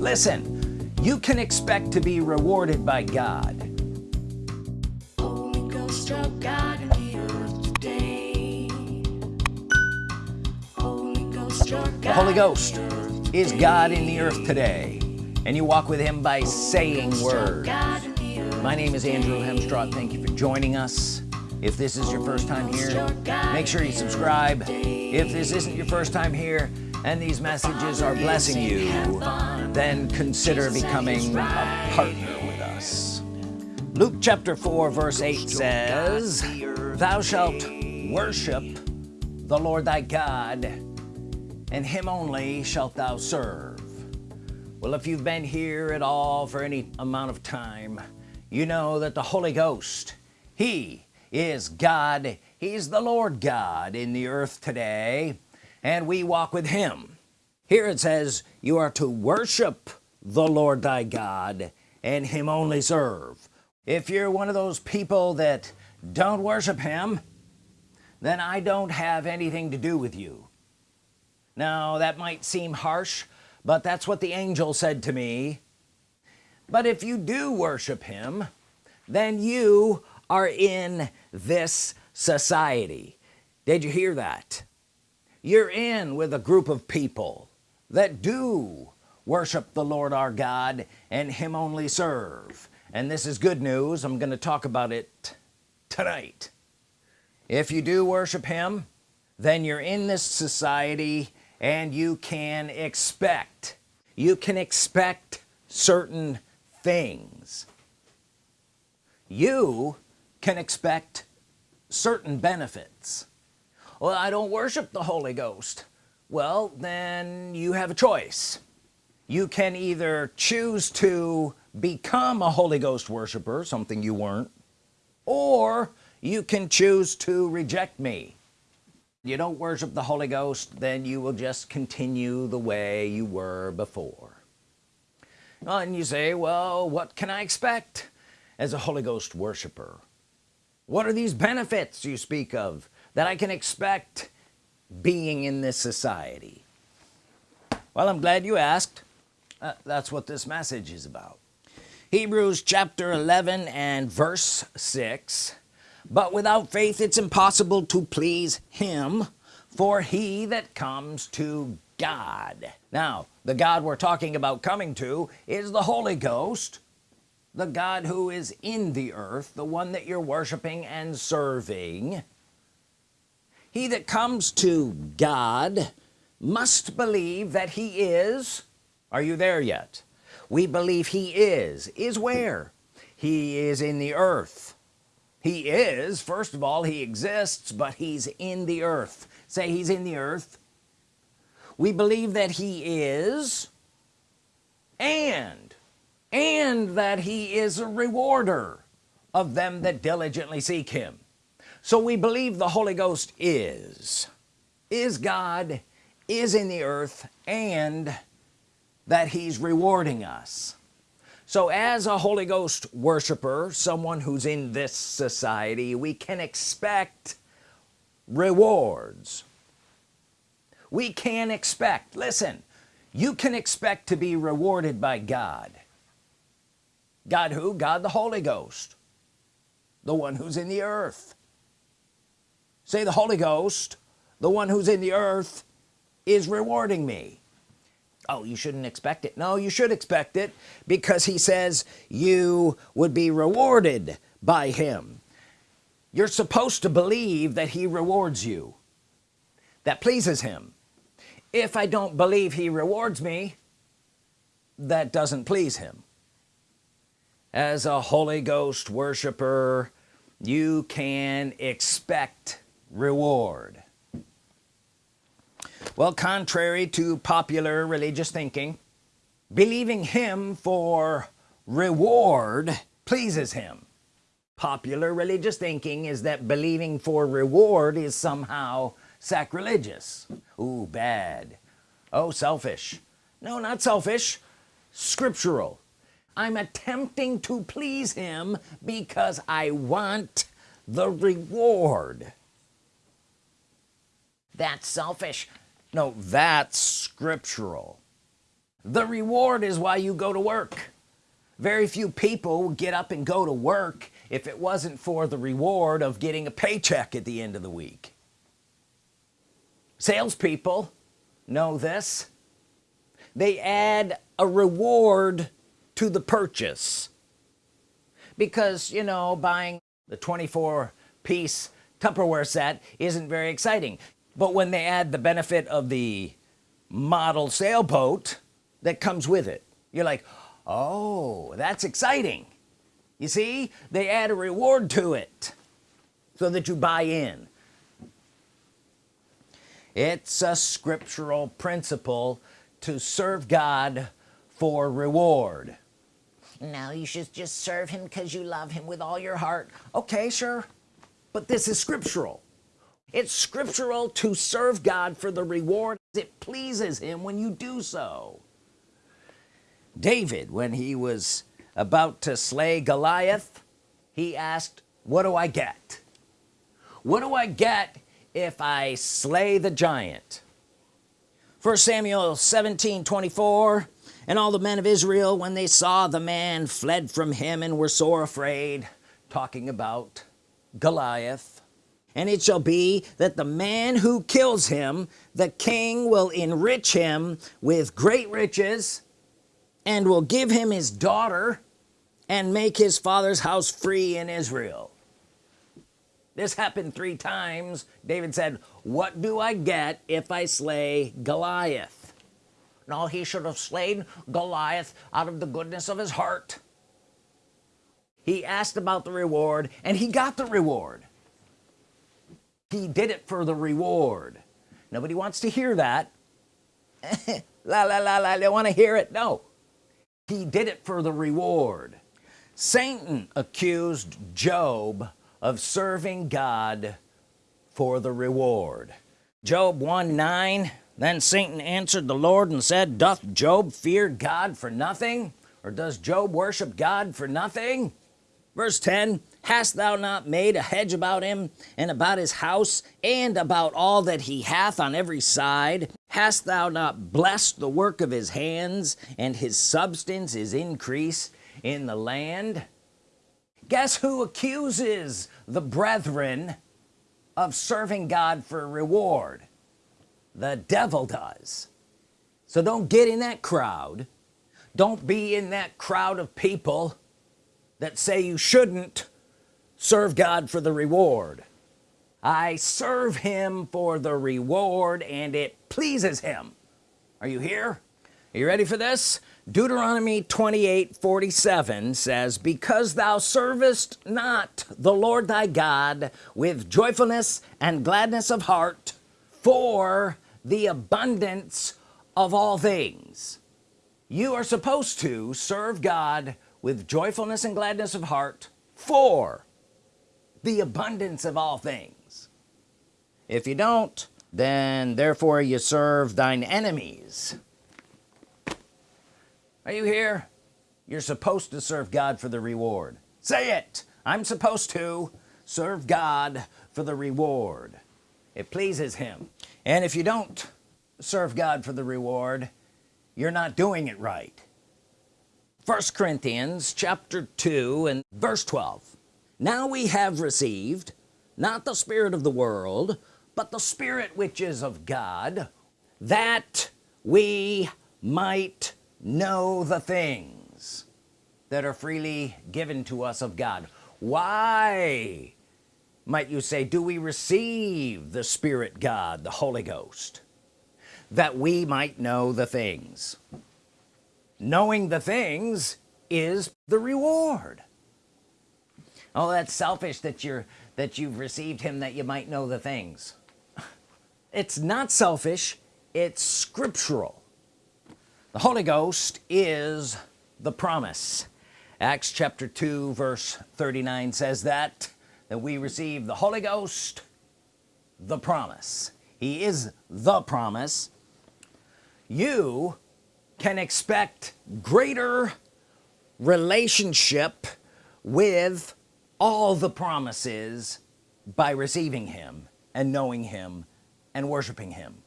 listen you can expect to be rewarded by God. Holy Ghost God in the earth today. Holy Ghost of the Holy Ghost in the earth is God in the earth today and you walk with him by saying words. God in the earth my name is Andrew Hemstraw thank you for joining us. If this is your first time here make sure you subscribe. If this isn't your first time here and these messages are blessing you then consider becoming a partner with us. Luke chapter 4 verse 8 says thou shalt worship the Lord thy God and him only shalt thou serve. Well if you've been here at all for any amount of time you know that the Holy Ghost he is God. He's the Lord God in the earth today and we walk with him. Here it says you are to worship the Lord thy God and him only serve. If you're one of those people that don't worship him then I don't have anything to do with you. Now that might seem harsh but that's what the angel said to me. But if you do worship him then you are in this society. Did you hear that you're in with a group of people that do worship the Lord our God and him only serve. And this is good news. I'm gonna talk about it tonight. If you do worship him then you're in this society and you can expect you can expect certain things. You can expect certain benefits well I don't worship the Holy Ghost. Well then you have a choice. You can either choose to become a Holy Ghost worshiper something you weren't or you can choose to reject me. You don't worship the Holy Ghost then you will just continue the way you were before. And you say well what can I expect as a Holy Ghost worshiper? What are these benefits you speak of that I can expect being in this society. Well I'm glad you asked. Uh, that's what this message is about. Hebrews chapter 11 and verse 6 but without faith it's impossible to please him for he that comes to God. Now the God we're talking about coming to is the Holy Ghost the God who is in the earth the one that you're worshiping and serving he that comes to God must believe that he is. Are you there yet? We believe he is. Is where? He is in the earth. He is first of all he exists but he's in the earth. Say he's in the earth. We believe that he is and and that he is a rewarder of them that diligently seek him so we believe the Holy Ghost is is God is in the earth and that he's rewarding us. So as a Holy Ghost worshiper someone who's in this society we can expect rewards. We can expect listen you can expect to be rewarded by God. God who? God the Holy Ghost the one who's in the earth say the Holy Ghost the one who's in the earth is rewarding me. Oh you shouldn't expect it. No you should expect it because he says you would be rewarded by him. You're supposed to believe that he rewards you. That pleases him. If I don't believe he rewards me that doesn't please him. As a Holy Ghost worshiper you can expect reward. Well contrary to popular religious thinking believing him for reward pleases him. Popular religious thinking is that believing for reward is somehow sacrilegious. Ooh bad. Oh selfish. No not selfish. Scriptural. I'm attempting to please him because I want the reward that's selfish. No that's scriptural. The reward is why you go to work. Very few people get up and go to work if it wasn't for the reward of getting a paycheck at the end of the week. Salespeople know this. They add a reward to the purchase. Because you know buying the 24 piece Tupperware set isn't very exciting but when they add the benefit of the model sailboat that comes with it you're like oh that's exciting. You see they add a reward to it so that you buy in. It's a scriptural principle to serve God for reward. Now you should just serve him because you love him with all your heart. Okay sure but this is scriptural it's scriptural to serve God for the reward it pleases him when you do so. David when he was about to slay Goliath he asked what do I get? What do I get if I slay the giant? First Samuel 17 24 and all the men of Israel when they saw the man fled from him and were sore afraid talking about Goliath and it shall be that the man who kills him the king will enrich him with great riches and will give him his daughter and make his father's house free in Israel. This happened three times. David said what do I get if I slay Goliath? No he should have slain Goliath out of the goodness of his heart. He asked about the reward and he got the reward he did it for the reward. Nobody wants to hear that. La la la la they want to hear it? No. He did it for the reward. Satan accused Job of serving God for the reward. Job 1 9 then Satan answered the Lord and said doth Job fear God for nothing? Or does Job worship God for nothing? Verse 10 hast thou not made a hedge about him and about his house and about all that he hath on every side? Hast thou not blessed the work of his hands and his substance is increase in the land? Guess who accuses the brethren of serving God for reward? The devil does. So don't get in that crowd. Don't be in that crowd of people that say you shouldn't serve God for the reward. I serve him for the reward and it pleases him. Are you here? Are you ready for this? Deuteronomy 28 47 says because thou servest not the Lord thy God with joyfulness and gladness of heart for the abundance of all things. You are supposed to serve God with joyfulness and gladness of heart for the abundance of all things. If you don't then therefore you serve thine enemies. Are you here? You're supposed to serve God for the reward. Say it. I'm supposed to serve God for the reward. It pleases him. And if you don't serve God for the reward you're not doing it right. First Corinthians chapter 2 and verse 12 now we have received not the spirit of the world but the spirit which is of God that we might know the things that are freely given to us of God. Why might you say do we receive the Spirit God the Holy Ghost that we might know the things? Knowing the things is the reward oh that's selfish that you're that you've received him that you might know the things. It's not selfish it's scriptural. The Holy Ghost is the promise. Acts chapter 2 verse 39 says that that we receive the Holy Ghost the promise. He is the promise. You can expect greater relationship with all the promises by receiving him and knowing him and worshiping him.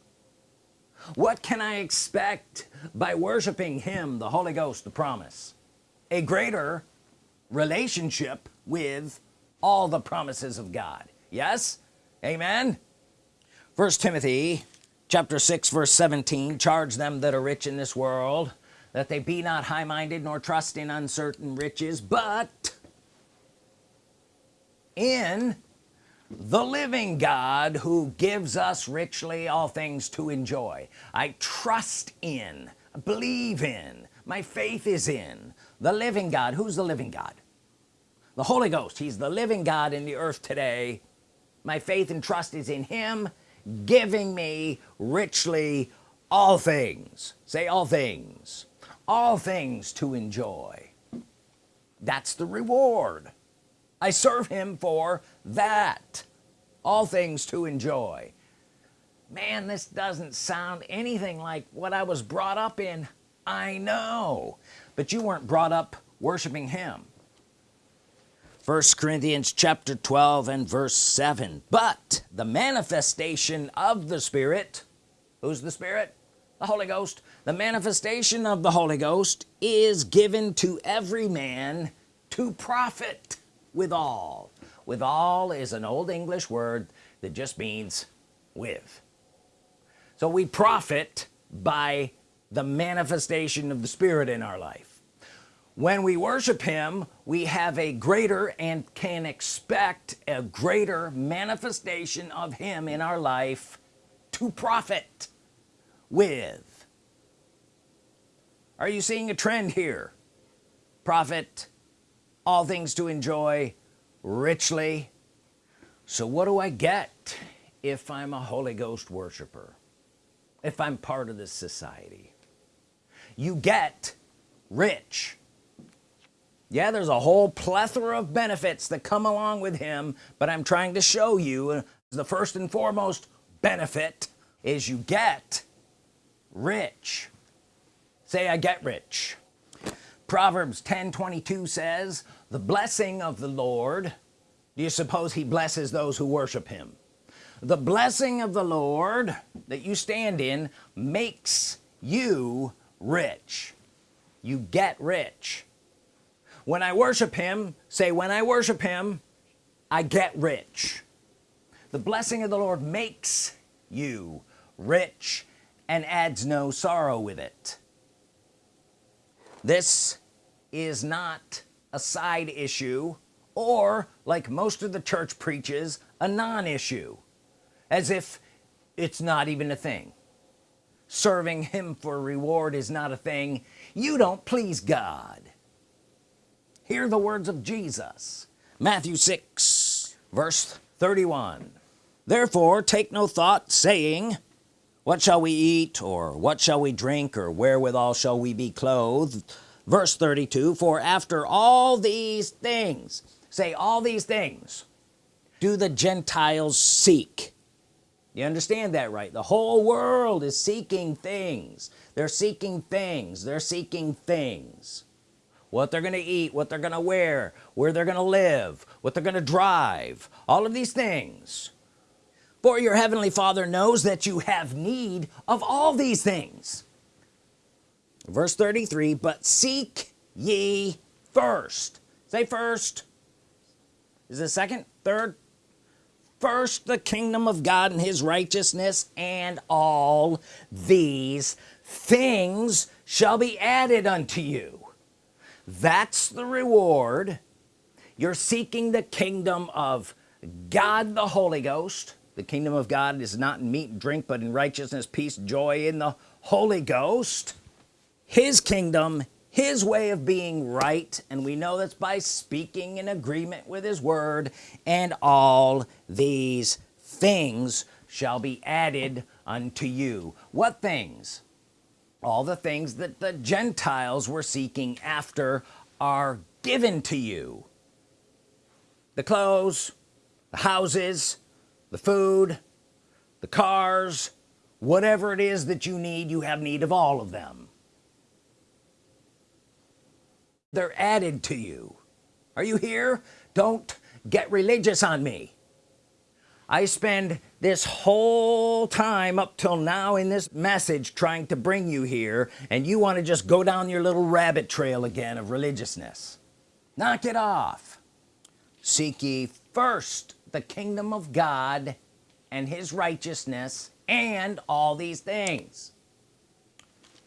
What can I expect by worshiping him the Holy Ghost the promise? A greater relationship with all the promises of God. Yes? Amen? First Timothy chapter 6 verse 17 charge them that are rich in this world that they be not high-minded nor trust in uncertain riches but in the living God who gives us richly all things to enjoy. I trust in believe in my faith is in the living God. Who's the living God? The Holy Ghost. He's the living God in the earth today. My faith and trust is in him giving me richly all things. Say all things. All things to enjoy. That's the reward I serve him for that. All things to enjoy. Man this doesn't sound anything like what I was brought up in. I know. But you weren't brought up worshiping him. First Corinthians chapter 12 and verse 7 but the manifestation of the Spirit who's the Spirit? The Holy Ghost. The manifestation of the Holy Ghost is given to every man to profit with all. With all is an old English word that just means with. So we profit by the manifestation of the Spirit in our life. When we worship him we have a greater and can expect a greater manifestation of him in our life to profit with. Are you seeing a trend here? Profit all things to enjoy richly. So what do I get if I'm a Holy Ghost worshiper? If I'm part of this society? You get rich. Yeah there's a whole plethora of benefits that come along with him but I'm trying to show you uh, the first and foremost benefit is you get rich. Say I get rich Proverbs 10 22 says the blessing of the Lord do you suppose he blesses those who worship him? The blessing of the Lord that you stand in makes you rich. You get rich. When I worship him say when I worship him I get rich. The blessing of the Lord makes you rich and adds no sorrow with it. This is not a side issue or like most of the church preaches a non-issue. As if it's not even a thing. Serving him for reward is not a thing. You don't please God. Hear the words of Jesus. Matthew 6 verse 31 therefore take no thought saying what shall we eat or what shall we drink or wherewithal shall we be clothed verse 32 for after all these things say all these things do the Gentiles seek. You understand that right? The whole world is seeking things. They're seeking things. They're seeking things. What they're gonna eat what they're gonna wear where they're gonna live what they're gonna drive all of these things. For your heavenly father knows that you have need of all these things verse 33 but seek ye first. Say first. Is it second? Third? First the kingdom of God and his righteousness and all these things shall be added unto you. That's the reward. You're seeking the kingdom of God the Holy Ghost. The kingdom of God is not in meat and drink but in righteousness peace joy in the Holy Ghost his kingdom his way of being right and we know that's by speaking in agreement with his word and all these things shall be added unto you. What things? All the things that the Gentiles were seeking after are given to you. The clothes the houses the food the cars whatever it is that you need you have need of all of them they're added to you. Are you here? Don't get religious on me. I spend this whole time up till now in this message trying to bring you here and you want to just go down your little rabbit trail again of religiousness. Knock it off. Seek ye first the kingdom of God and his righteousness and all these things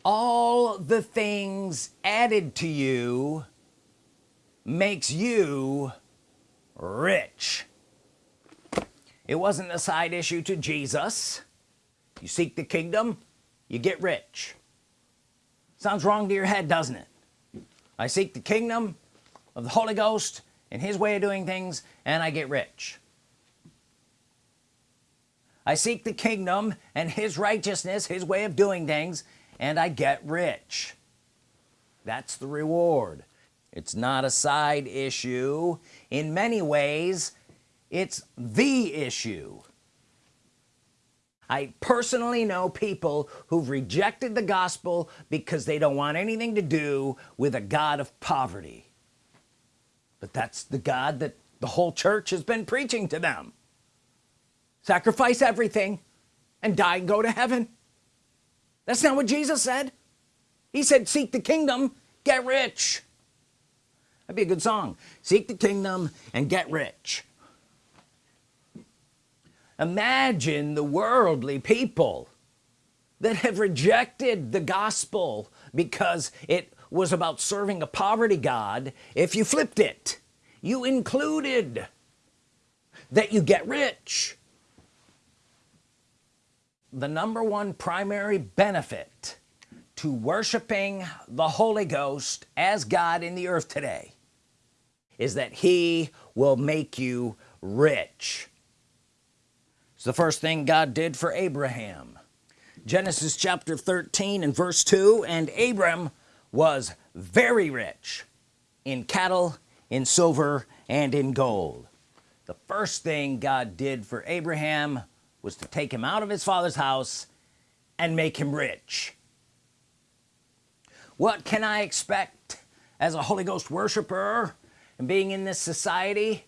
all the things added to you makes you rich. It wasn't a side issue to Jesus. You seek the kingdom you get rich. Sounds wrong to your head doesn't it? I seek the kingdom of the Holy Ghost and his way of doing things and I get rich. I seek the kingdom and his righteousness his way of doing things and I get rich. That's the reward. It's not a side issue. In many ways it's the issue. I personally know people who've rejected the gospel because they don't want anything to do with a God of poverty. But that's the God that the whole church has been preaching to them. Sacrifice everything and die and go to heaven that's not what Jesus said. He said seek the kingdom get rich. That'd be a good song. Seek the kingdom and get rich. Imagine the worldly people that have rejected the gospel because it was about serving a poverty God. If you flipped it you included that you get rich the number one primary benefit to worshiping the Holy Ghost as God in the earth today is that he will make you rich. It's the first thing God did for Abraham. Genesis chapter 13 and verse 2 and Abram was very rich in cattle in silver and in gold. The first thing God did for Abraham was to take him out of his father's house and make him rich. What can I expect as a Holy Ghost worshiper and being in this society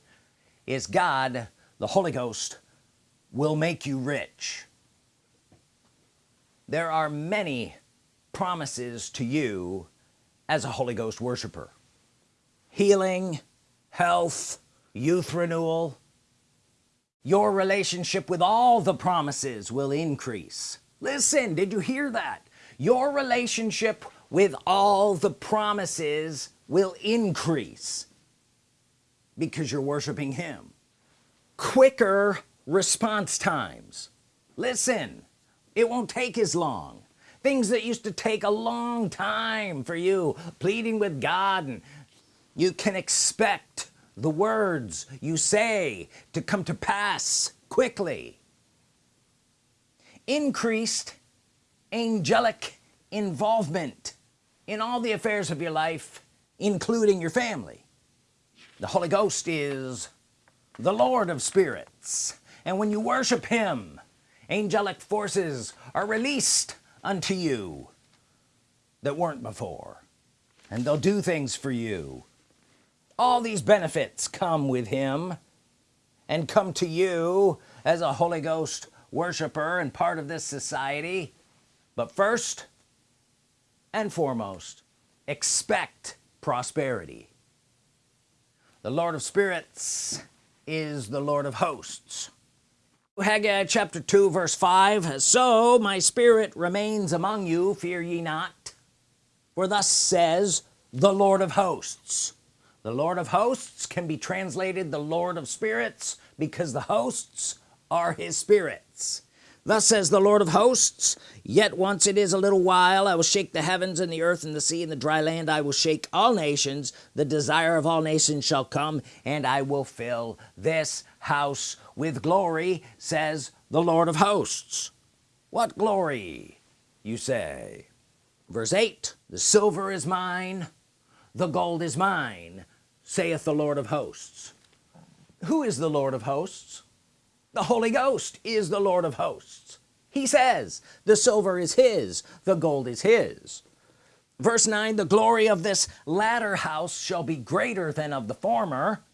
is God the Holy Ghost will make you rich. There are many promises to you as a Holy Ghost worshiper. Healing health youth renewal your relationship with all the promises will increase. Listen did you hear that? Your relationship with all the promises will increase because you're worshiping him. Quicker response times. Listen it won't take as long. Things that used to take a long time for you pleading with God and you can expect the words you say to come to pass quickly. Increased angelic involvement in all the affairs of your life including your family. The Holy Ghost is the Lord of spirits and when you worship him angelic forces are released unto you that weren't before and they'll do things for you all these benefits come with him and come to you as a Holy Ghost worshiper and part of this society. But first and foremost expect prosperity. The Lord of spirits is the Lord of hosts. Haggai chapter 2 verse 5 so my spirit remains among you fear ye not for thus says the Lord of hosts the Lord of hosts can be translated the Lord of spirits because the hosts are his spirits. Thus says the Lord of hosts yet once it is a little while I will shake the heavens and the earth and the sea and the dry land. I will shake all nations. The desire of all nations shall come and I will fill this house with glory says the Lord of hosts. What glory you say? Verse 8 the silver is mine the gold is mine saith the Lord of hosts. Who is the Lord of hosts? The Holy Ghost is the Lord of hosts. He says the silver is his the gold is his. Verse 9 the glory of this latter house shall be greater than of the former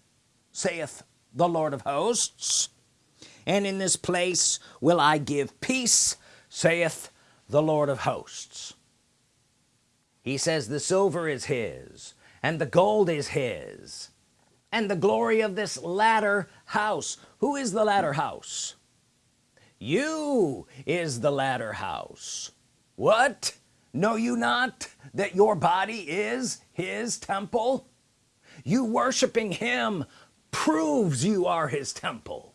saith the Lord of hosts. And in this place will I give peace saith the Lord of hosts. He says the silver is his and the gold is his and the glory of this latter house. Who is the latter house? You is the latter house. What? Know you not that your body is his temple? You worshiping him proves you are his temple.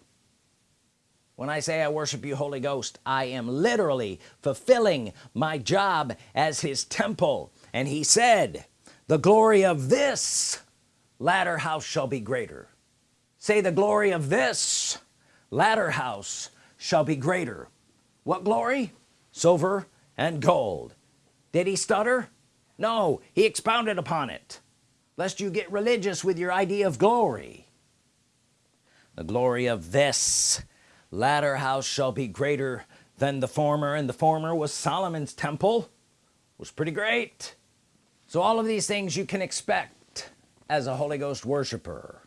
When I say I worship you Holy Ghost I am literally fulfilling my job as his temple. And he said the glory of this latter house shall be greater. Say the glory of this latter house shall be greater. What glory? Silver and gold. Did he stutter? No he expounded upon it. Lest you get religious with your idea of glory. The glory of this latter house shall be greater than the former and the former was Solomon's temple was pretty great so all of these things you can expect as a Holy Ghost worshiper.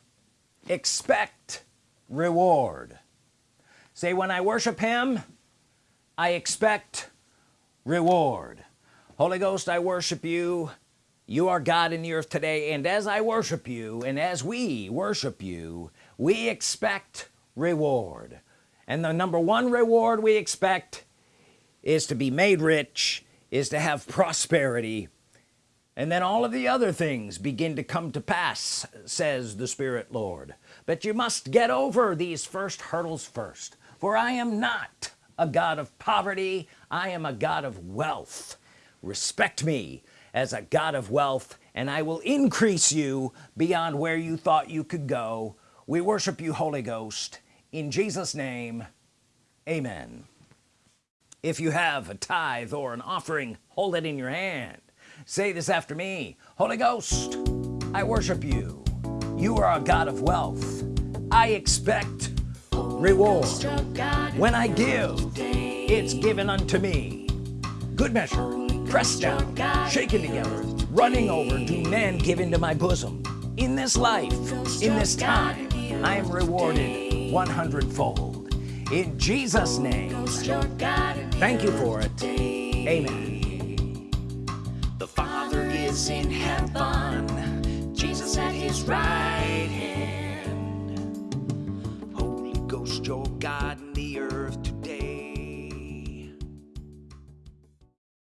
Expect reward. Say when I worship him I expect reward. Holy Ghost I worship you. You are God in the earth today and as I worship you and as we worship you we expect reward. And the number one reward we expect is to be made rich is to have prosperity and then all of the other things begin to come to pass says the Spirit Lord. But you must get over these first hurdles first for I am not a God of poverty. I am a God of wealth. Respect me as a God of wealth and I will increase you beyond where you thought you could go. We worship you Holy Ghost. In Jesus name amen. If you have a tithe or an offering hold it in your hand say this after me. Holy Ghost I worship you. You are a God of wealth. I expect reward when I give it's given unto me. Good measure pressed down shaken together running over do men give into my bosom. In this life in this time I am rewarded 100 fold in Jesus name thank you for it. Amen is in heaven, Jesus at his right hand.